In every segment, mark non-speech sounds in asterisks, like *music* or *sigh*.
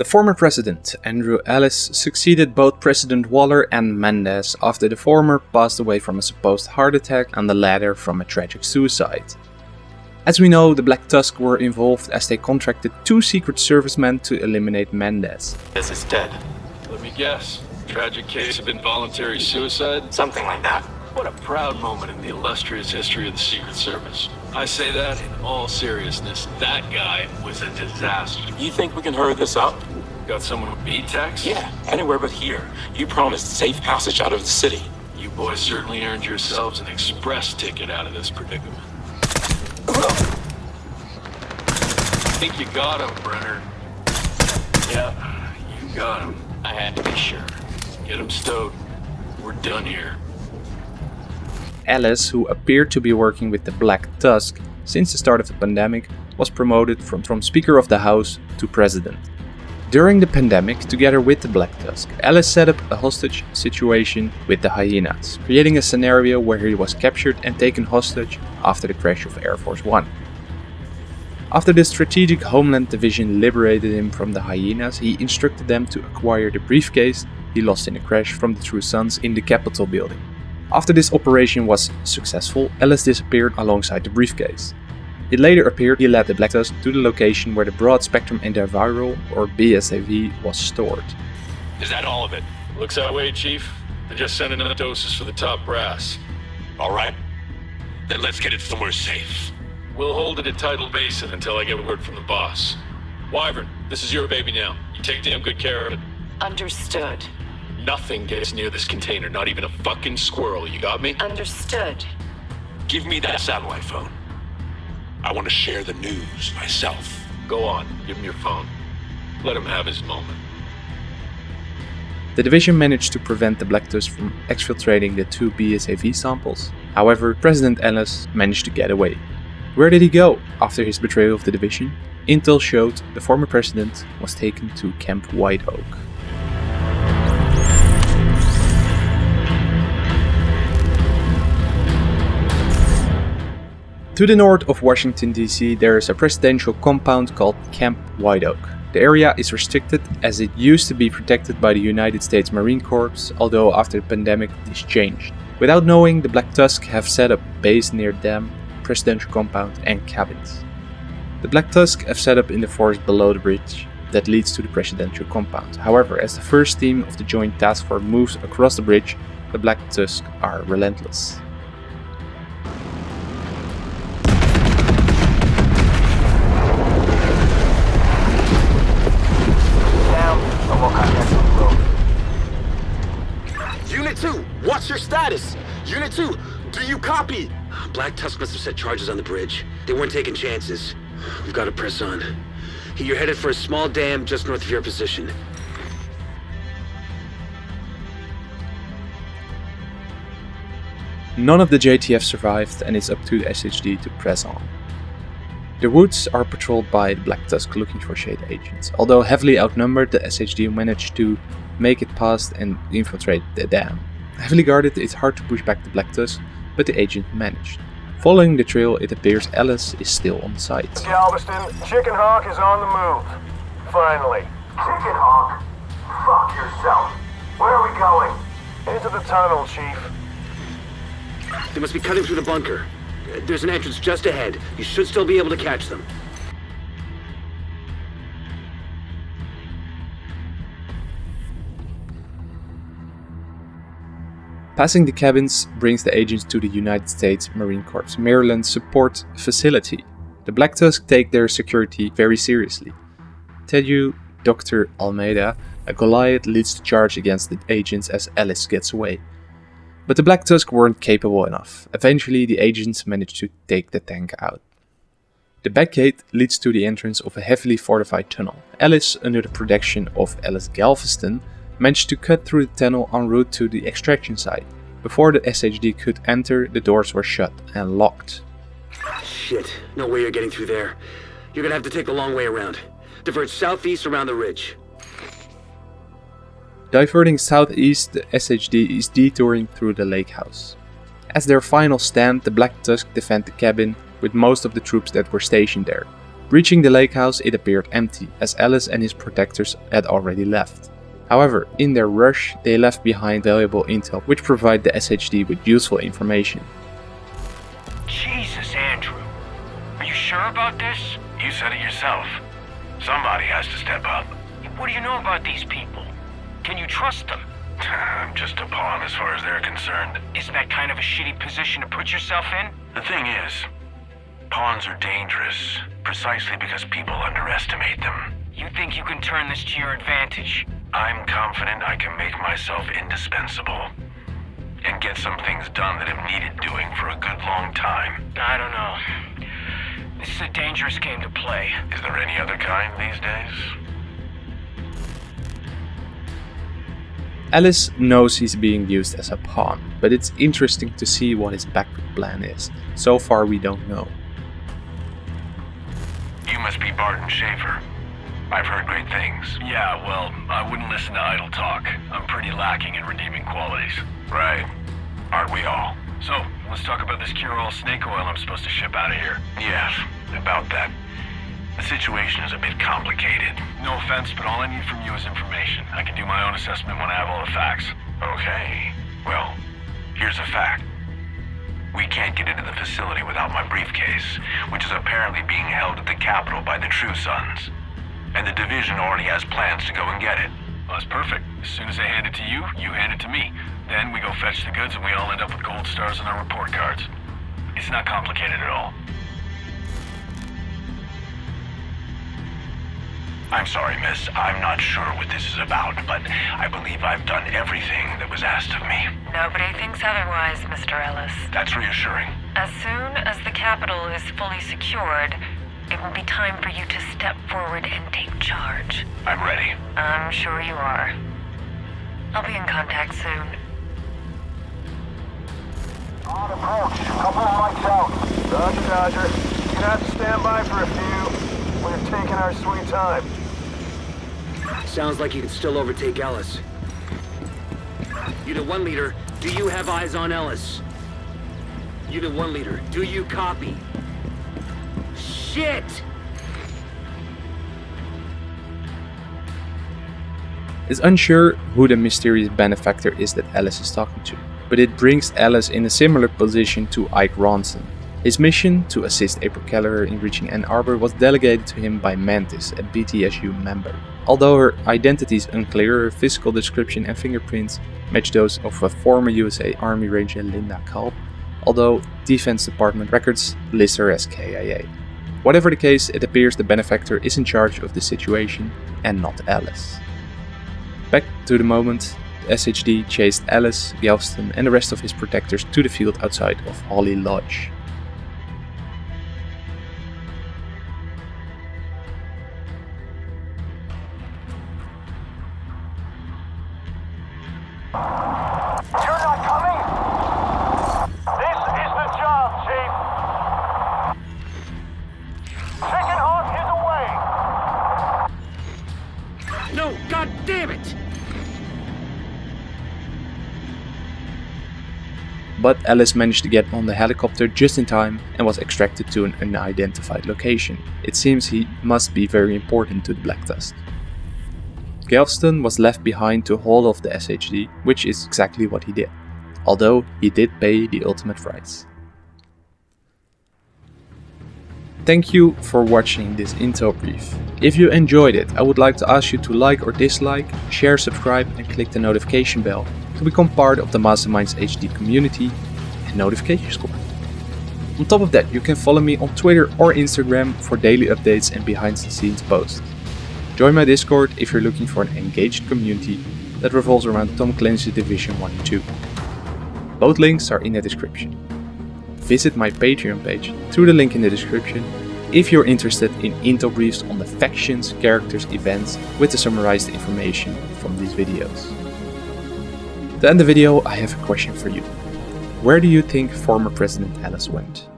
The former president, Andrew Ellis, succeeded both President Waller and Mendez after the former passed away from a supposed heart attack and the latter from a tragic suicide. As we know, the Black Tusk were involved as they contracted two Secret Servicemen to eliminate Mendez. This is dead. Let me guess. Tragic case of involuntary suicide? Something like that. What a proud moment in the illustrious history of the Secret Service. I say that in all seriousness. That guy was a disaster. You think we can hurry this up? Got someone with B-Tex? Yeah, anywhere but here. You promised safe passage out of the city. You boys certainly earned yourselves an express ticket out of this predicament. I Think you got him, Brenner. Yeah, you got him. I had to be sure. Get him stowed. We're done here. Ellis, who appeared to be working with the Black Tusk since the start of the pandemic, was promoted from, from Speaker of the House to President. During the pandemic, together with the Black Tusk, Ellis set up a hostage situation with the Hyenas, creating a scenario where he was captured and taken hostage after the crash of Air Force One. After the Strategic Homeland Division liberated him from the Hyenas, he instructed them to acquire the briefcase he lost in the crash from the True Sons in the Capitol building. After this operation was successful, Ellis disappeared alongside the briefcase. It later appeared he led the Black Tusk to the location where the Broad Spectrum Antiviral, or BSAV, was stored. Is that all of it? Looks that way, Chief. They're just sending enough doses for the top brass. All right. Then let's get it somewhere safe. We'll hold it at Tidal Basin until I get word from the boss. Wyvern, this is your baby now. You take damn good care of it. Understood. Nothing gets near this container, not even a fucking squirrel, you got me? Understood. Give me that satellite phone. I want to share the news myself. Go on, give him your phone. Let him have his moment. The division managed to prevent the Black from exfiltrating the two BSAV samples. However, President Ellis managed to get away. Where did he go after his betrayal of the division? Intel showed the former president was taken to Camp White Oak. To the north of Washington DC there is a presidential compound called Camp White Oak. The area is restricted as it used to be protected by the United States Marine Corps, although after the pandemic this changed. Without knowing, the Black Tusk have set up base near them, presidential compound and cabins. The Black Tusk have set up in the forest below the bridge that leads to the presidential compound. However, as the first team of the Joint Task Force moves across the bridge, the Black Tusk are relentless. Unit 2, do you copy? Black Tusk must have set charges on the bridge. They weren't taking chances. We've got to press on. You're headed for a small dam just north of your position. None of the JTF survived and it's up to the SHD to press on. The woods are patrolled by the Black Tusk looking for Shade agents. Although heavily outnumbered, the SHD managed to make it past and infiltrate the dam. Heavily guarded, it's hard to push back the Black Tusk, but the agent managed. Following the trail, it appears Ellis is still on site. Galveston, Chicken Hawk is on the move. Finally. Chicken Hawk? Fuck yourself. Where are we going? Into the tunnel, Chief. They must be cutting through the bunker. There's an entrance just ahead. You should still be able to catch them. Passing the cabins brings the agents to the United States Marine Corps Maryland Support Facility. The Black Tusk take their security very seriously. Tedu Dr. Almeida, a Goliath leads the charge against the agents as Ellis gets away. But the Black Tusk weren't capable enough. Eventually the agents managed to take the tank out. The back gate leads to the entrance of a heavily fortified tunnel. Ellis, under the protection of Ellis Galveston, managed to cut through the tunnel en route to the extraction site. Before the SHD could enter, the doors were shut and locked. Shit, no way you're getting through there. You're gonna have to take the long way around. Divert southeast around the ridge. Diverting southeast, the SHD is detouring through the lake house. As their final stand, the Black Tusk defend the cabin with most of the troops that were stationed there. Reaching the lake house, it appeared empty, as Ellis and his protectors had already left. However, in their rush, they left behind valuable intel which provide the SHD with useful information. Jesus, Andrew. Are you sure about this? You said it yourself. Somebody has to step up. What do you know about these people? Can you trust them? *sighs* I'm just a pawn as far as they're concerned. Isn't that kind of a shitty position to put yourself in? The thing is, pawns are dangerous precisely because people underestimate them. You think you can turn this to your advantage? I'm confident I can make myself indispensable and get some things done that have needed doing for a good long time. I don't know. This is a dangerous game to play. Is there any other kind these days? Ellis knows he's being used as a pawn, but it's interesting to see what his backup plan is. So far we don't know. You must be Barton Schaefer. I've heard great things. Yeah, well, I wouldn't listen to idle talk. I'm pretty lacking in redeeming qualities. Right. Aren't we all? So, let's talk about this cure-all snake oil I'm supposed to ship out of here. Yes, about that. The situation is a bit complicated. No offense, but all I need from you is information. I can do my own assessment when I have all the facts. Okay. Well, here's a fact. We can't get into the facility without my briefcase, which is apparently being held at the Capitol by the True Sons. And the Division already has plans to go and get it. Well, that's perfect. As soon as they hand it to you, you hand it to me. Then we go fetch the goods and we all end up with gold stars on our report cards. It's not complicated at all. I'm sorry, miss. I'm not sure what this is about, but I believe I've done everything that was asked of me. Nobody thinks otherwise, Mr. Ellis. That's reassuring. As soon as the capital is fully secured, it will be time for you to step forward and take charge. I'm ready. I'm sure you are. I'll be in contact soon. On approach. Couple of mics out. Roger, Dodger. You're gonna have to stand by for a few. We're taking our sweet time. Sounds like you can still overtake Ellis. Unit 1 leader, do you have eyes on Ellis? Unit 1 leader, do you copy? Shit! It's unsure who the mysterious benefactor is that Ellis is talking to, but it brings Ellis in a similar position to Ike Ronson. His mission, to assist April Kelleher in reaching Ann Arbor, was delegated to him by Mantis, a BTSU member. Although her identity is unclear, her physical description and fingerprints match those of a former USA Army Ranger Linda Culp, although Defense Department records list her as KIA. Whatever the case, it appears the benefactor is in charge of the situation and not Ellis. Back to the moment, the SHD chased Ellis, Galveston and the rest of his protectors to the field outside of Holly Lodge. You're But Ellis managed to get on the helicopter just in time and was extracted to an unidentified location. It seems he must be very important to the Black Tusk. Galveston was left behind to hold off the SHD, which is exactly what he did, although he did pay the ultimate price. Thank you for watching this intel brief. If you enjoyed it, I would like to ask you to like or dislike, share, subscribe and click the notification bell to become part of the Masterminds HD community and notification squad. On top of that, you can follow me on Twitter or Instagram for daily updates and behind the scenes posts. Join my Discord if you're looking for an engaged community that revolves around Tom Clancy's Division 1 and 2. Both links are in the description. Visit my Patreon page through the link in the description if you're interested in intel briefs on the factions, characters, events with the summarized information from these videos. To end the video, I have a question for you. Where do you think former President Ellis went?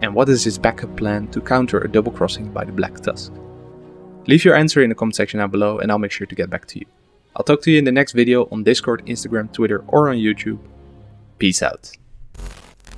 And what is his backup plan to counter a double crossing by the Black Tusk? Leave your answer in the comment section down below and I'll make sure to get back to you. I'll talk to you in the next video on Discord, Instagram, Twitter or on YouTube. Peace out.